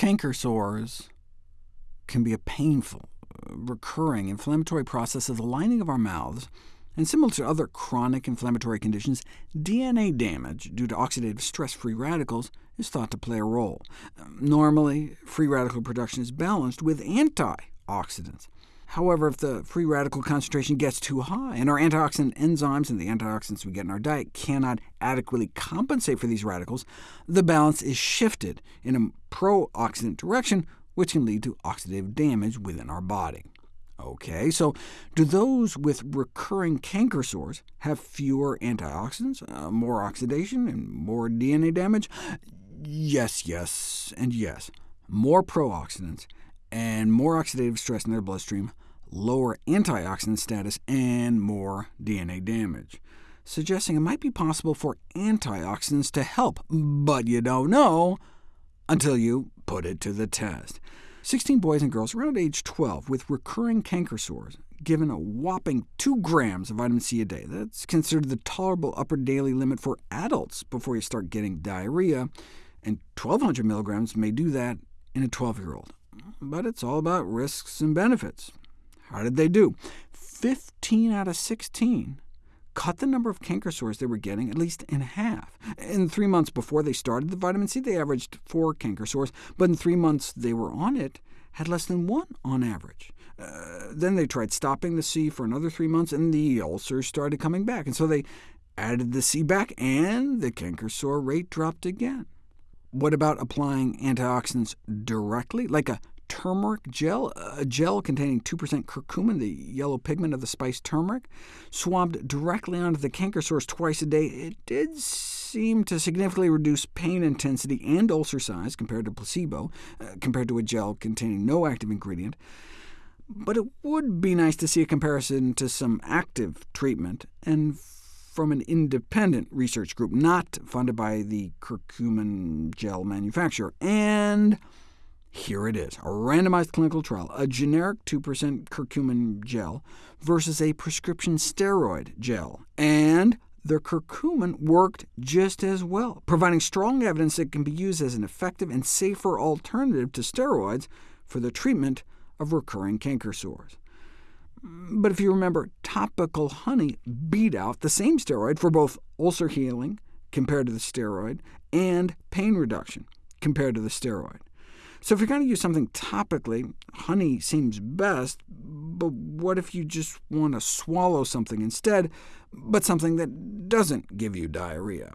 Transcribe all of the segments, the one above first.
Canker sores can be a painful, recurring inflammatory process of the lining of our mouths, and similar to other chronic inflammatory conditions, DNA damage due to oxidative stress-free radicals is thought to play a role. Normally, free radical production is balanced with antioxidants. However, if the free radical concentration gets too high, and our antioxidant enzymes and the antioxidants we get in our diet cannot adequately compensate for these radicals, the balance is shifted in a pro-oxidant direction, which can lead to oxidative damage within our body. OK, so do those with recurring canker sores have fewer antioxidants, uh, more oxidation, and more DNA damage? Yes, yes, and yes. More pro-oxidants and more oxidative stress in their bloodstream, lower antioxidant status, and more DNA damage, suggesting it might be possible for antioxidants to help, but you don't know until you put it to the test. 16 boys and girls around age 12 with recurring canker sores given a whopping 2 grams of vitamin C a day. That's considered the tolerable upper daily limit for adults before you start getting diarrhea, and 1,200 milligrams may do that in a 12-year-old but it's all about risks and benefits. How did they do? 15 out of 16 cut the number of canker sores they were getting at least in half. In three months before they started the vitamin C, they averaged four canker sores, but in three months they were on it, had less than one on average. Uh, then they tried stopping the C for another three months, and the ulcers started coming back, and so they added the C back, and the canker sore rate dropped again. What about applying antioxidants directly, like a turmeric gel, a gel containing 2% curcumin, the yellow pigment of the spice turmeric, swabbed directly onto the canker sores twice a day. It did seem to significantly reduce pain intensity and ulcer size compared to placebo, uh, compared to a gel containing no active ingredient. But it would be nice to see a comparison to some active treatment, and from an independent research group, not funded by the curcumin gel manufacturer. And here it is, a randomized clinical trial, a generic 2% curcumin gel versus a prescription steroid gel, and the curcumin worked just as well, providing strong evidence that it can be used as an effective and safer alternative to steroids for the treatment of recurring canker sores. But if you remember, topical honey beat out the same steroid for both ulcer healing compared to the steroid, and pain reduction compared to the steroid. So if you're going to use something topically, honey seems best, but what if you just want to swallow something instead, but something that doesn't give you diarrhea?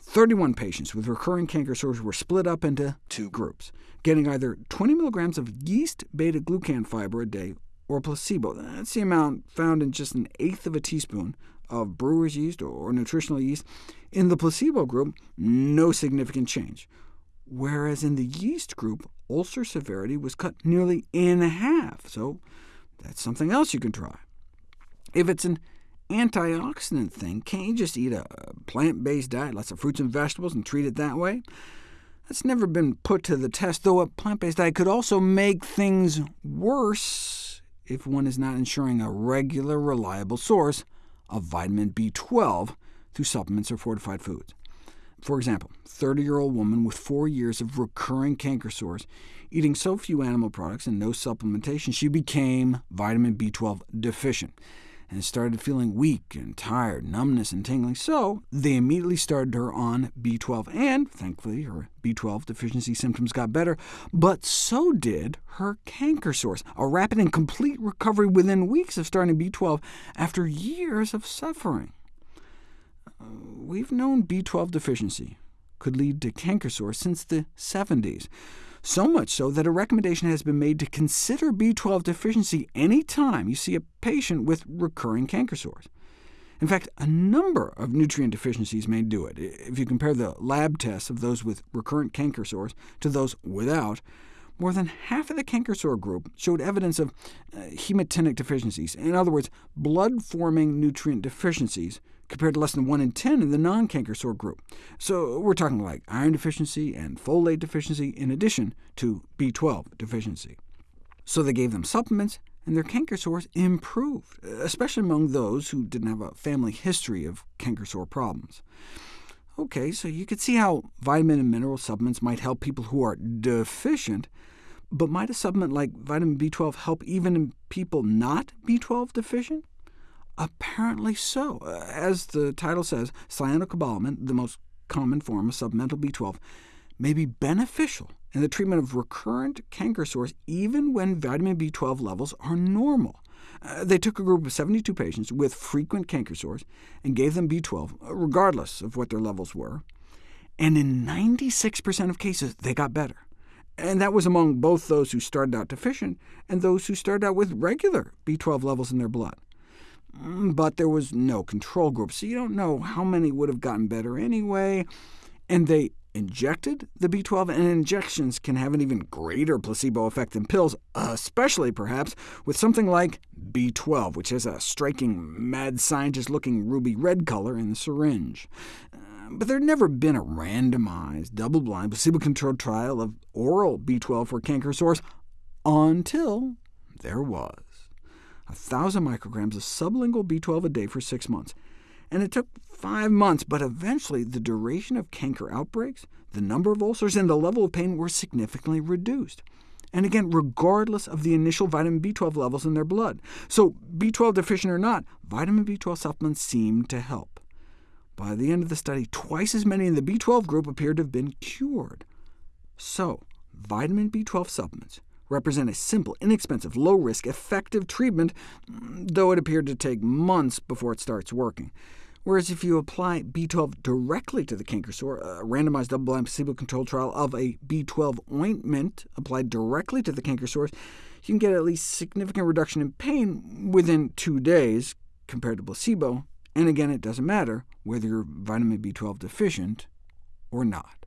31 patients with recurring canker sores were split up into two groups, getting either 20 milligrams of yeast beta-glucan fiber a day or placebo. That's the amount found in just an eighth of a teaspoon of brewer's yeast or nutritional yeast. In the placebo group, no significant change whereas in the yeast group, ulcer severity was cut nearly in half, so that's something else you can try. If it's an antioxidant thing, can't you just eat a plant-based diet, lots of fruits and vegetables, and treat it that way? That's never been put to the test, though a plant-based diet could also make things worse if one is not ensuring a regular, reliable source of vitamin B12 through supplements or fortified foods. For example, 30-year-old woman with four years of recurring canker sores, eating so few animal products and no supplementation, she became vitamin B12 deficient, and started feeling weak and tired, numbness and tingling, so they immediately started her on B12, and thankfully her B12 deficiency symptoms got better, but so did her canker sores, a rapid and complete recovery within weeks of starting B12 after years of suffering we've known B12 deficiency could lead to canker sores since the 70s, so much so that a recommendation has been made to consider B12 deficiency any time you see a patient with recurring canker sores. In fact, a number of nutrient deficiencies may do it. If you compare the lab tests of those with recurrent canker sores to those without, more than half of the canker sore group showed evidence of uh, hematinic deficiencies, in other words, blood-forming nutrient deficiencies, compared to less than 1 in 10 in the non-canker sore group. So we're talking like iron deficiency and folate deficiency in addition to B12 deficiency. So they gave them supplements, and their canker sores improved, especially among those who didn't have a family history of canker sore problems. OK, so you could see how vitamin and mineral supplements might help people who are deficient, but might a supplement like vitamin B12 help even people not B12 deficient? Apparently so. As the title says, cyanocobalamin, the most common form of supplemental B12, may be beneficial in the treatment of recurrent canker sores even when vitamin B12 levels are normal. Uh, they took a group of 72 patients with frequent canker sores and gave them B12, regardless of what their levels were, and in 96% of cases they got better. And that was among both those who started out deficient and those who started out with regular B12 levels in their blood. Mm, but there was no control group, so you don't know how many would have gotten better anyway, and they injected the B12, and injections can have an even greater placebo effect than pills, especially perhaps with something like B12, which has a striking mad scientist-looking ruby red color in the syringe. Uh, but there had never been a randomized, double-blind, placebo-controlled trial of oral B12 for canker sores until there was. 1,000 micrograms of sublingual B12 a day for six months and it took five months, but eventually the duration of canker outbreaks, the number of ulcers, and the level of pain were significantly reduced. And again, regardless of the initial vitamin B12 levels in their blood. So B12 deficient or not, vitamin B12 supplements seemed to help. By the end of the study, twice as many in the B12 group appeared to have been cured. So, vitamin B12 supplements represent a simple, inexpensive, low-risk, effective treatment, though it appeared to take months before it starts working. Whereas if you apply B12 directly to the canker sore, a randomized double-blind placebo-controlled trial of a B12 ointment applied directly to the canker sores, you can get at least significant reduction in pain within two days compared to placebo, and again, it doesn't matter whether you're vitamin B12 deficient or not.